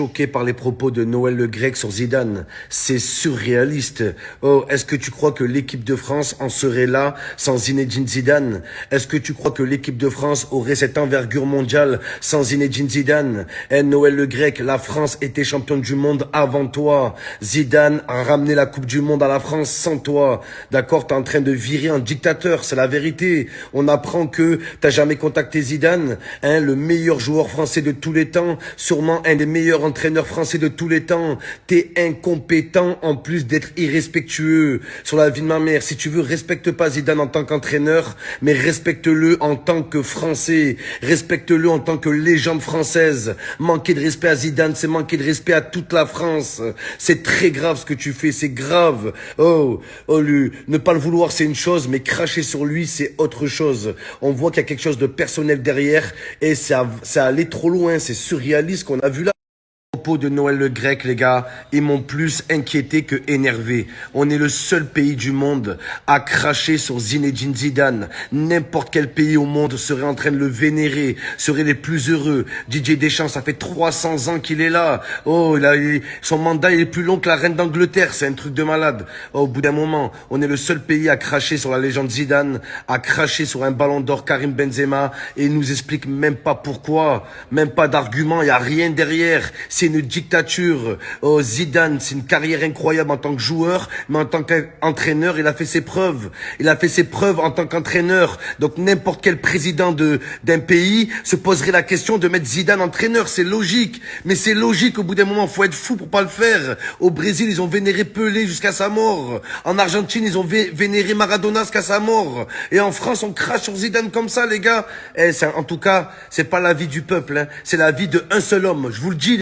choqué par les propos de Noël Le Grec sur Zidane. C'est surréaliste. Oh, est-ce que tu crois que l'équipe de France en serait là sans Zinedine Zidane? Est-ce que tu crois que l'équipe de France aurait cette envergure mondiale sans Zinedine Zidane? Eh, Noël Le Grec, la France était championne du monde avant toi. Zidane a ramené la Coupe du Monde à la France sans toi. D'accord, t'es en train de virer un dictateur, c'est la vérité. On apprend que t'as jamais contacté Zidane, hein, le meilleur joueur français de tous les temps, sûrement un des meilleurs entraîneurs français de tous les temps. T'es incompétent en plus d'être irrespectueux. Sur la vie de ma mère, si tu veux, respecte pas Zidane en tant qu'entraîneur, mais respecte-le en tant que Français. Respecte-le en tant que légende française. Manquer de respect à Zidane, c'est manquer de respect à toute la France. C'est très grave ce que tu fais, c'est grave. Oh, oh, lui, ne pas le vouloir, c'est une chose, mais cracher sur lui, c'est autre chose. On voit qu'il y a quelque chose de personnel derrière et ça, ça allait trop loin, c'est surréaliste qu'on a vu là de Noël le Grec, les gars, ils m'ont plus inquiété que énervé. On est le seul pays du monde à cracher sur Zinedine Zidane. N'importe quel pays au monde serait en train de le vénérer, serait les plus heureux. Didier Deschamps, ça fait 300 ans qu'il est là. Oh, il a, son mandat il est plus long que la reine d'Angleterre, c'est un truc de malade. Oh, au bout d'un moment, on est le seul pays à cracher sur la légende Zidane, à cracher sur un ballon d'or Karim Benzema, et il nous explique même pas pourquoi, même pas d'argument, il y a rien derrière. Dictature. Oh, Zidane, c'est une carrière incroyable en tant que joueur, mais en tant qu'entraîneur, il a fait ses preuves. Il a fait ses preuves en tant qu'entraîneur. Donc n'importe quel président de d'un pays se poserait la question de mettre Zidane entraîneur. C'est logique, mais c'est logique. Au bout d'un moment, faut être fou pour pas le faire. Au Brésil, ils ont vénéré Pelé jusqu'à sa mort. En Argentine, ils ont vénéré Maradona jusqu'à sa mort. Et en France, on crache sur Zidane comme ça, les gars. Eh, en tout cas, c'est pas la vie du peuple. Hein. C'est la vie de un seul homme. Je vous le dis.